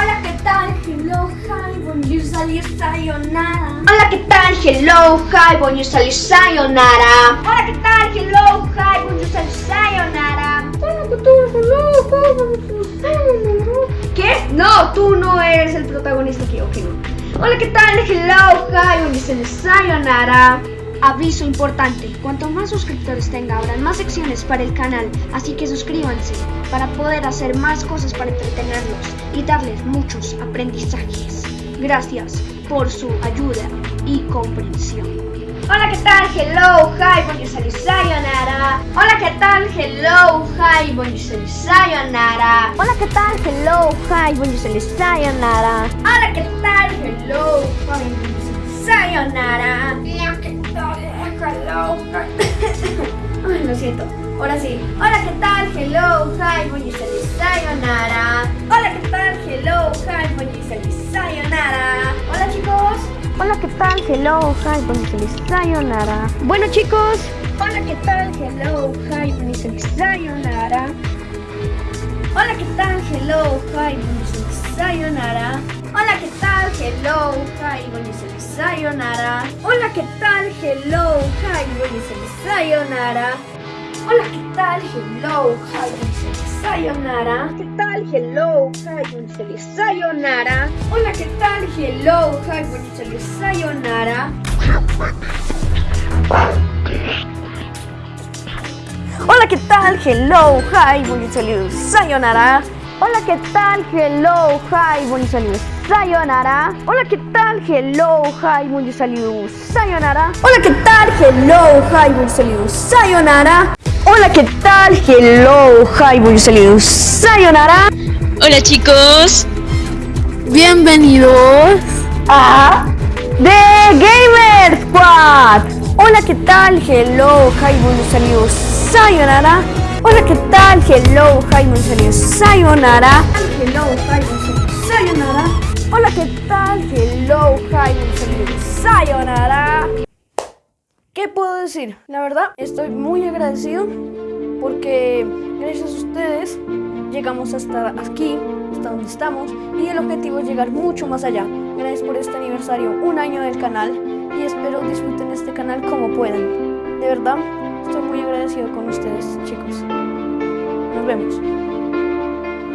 Hola, ¿qué tal? Hello, hi, bonjour, salut, sayonara. Hola, ¿qué tal? Hello, hi, bonjour, salut, sayonara. Hola, ¿qué tal? Hello, hi, bonjour, salut, sayonara. Hola, ¿qué. No, tú no eres el protagonista aquí, ok, no. Hola, ¿qué tal? Hello, hi, bonjour, salut, sayonara. Aviso importante, cuanto más suscriptores tenga habrán más secciones para el canal, así que suscríbanse para poder hacer más cosas para entretenerlos y darles muchos aprendizajes. Gracias por su ayuda y comprensión. Hola, ¿qué tal? Hello, hi, bonjour, salut, sayonara. Hola, ¿qué tal? Hello, hi, bonjour, salut, sayonara. Hola, ¿qué tal? Hello, hi, bonjour, salut, sayonara. Hola, ¿qué tal? Hello, hi, bonjour, salut, sayonara. Hola, ¿qué tal? Hello, hi. Ay, lo siento. Ahora sí. Hola, ¿qué tal? Hello, sayonara. Hola, ¿qué tal? Hello, hi, salut, sayonara. Hola, chicos. Hola, ¿qué tal? Hello, hi, salut, sayonara. Bueno, chicos. Hola, ¿qué tal? Hello, hi, salut, sayonara. Hola, ¿qué tal? Hello, hi, salut, sayonara. Hola, ¿qué tal? Hello, hi, salut, sayonara. Hola, ¿qué tal? Hello, hi, salut, sayonara. Hola, ¿qué tal? Hello, hi, bonjour, sayonara. ¿Qué tal? Hello, bonjour, sayonara. Hola, ¿qué tal? Hello, bonjour, sayonara. Hola, ¿qué tal? Hello, hi, salut, sayonara. Hola, ¿qué tal? Hello, hi, salut, sayonara. Hola, ¿qué tal? Hello, hi, sayonara. Hola, ¿qué tal? Hello, hi, sayonara. Hola, ¿qué tal? Hello, hi, salut, sayonara. Hola chicos, Bienvenidos a The Gamer Squad. Hola, ¿qué tal? Hello, hi, salut, sayonara. Hola, ¿qué tal? Hello, hi, salut, sayonara. Hello, hi, sayonara. Hola, ¿qué tal? Hello, hi, salut, sayonara. ¿Qué puedo decir? La verdad, estoy muy agradecido porque gracias a ustedes llegamos hasta aquí, hasta donde estamos y el objetivo es llegar mucho más allá. Gracias por este aniversario, un año del canal y espero disfruten este canal como puedan. De verdad, estoy muy agradecido con ustedes, chicos. Nos vemos.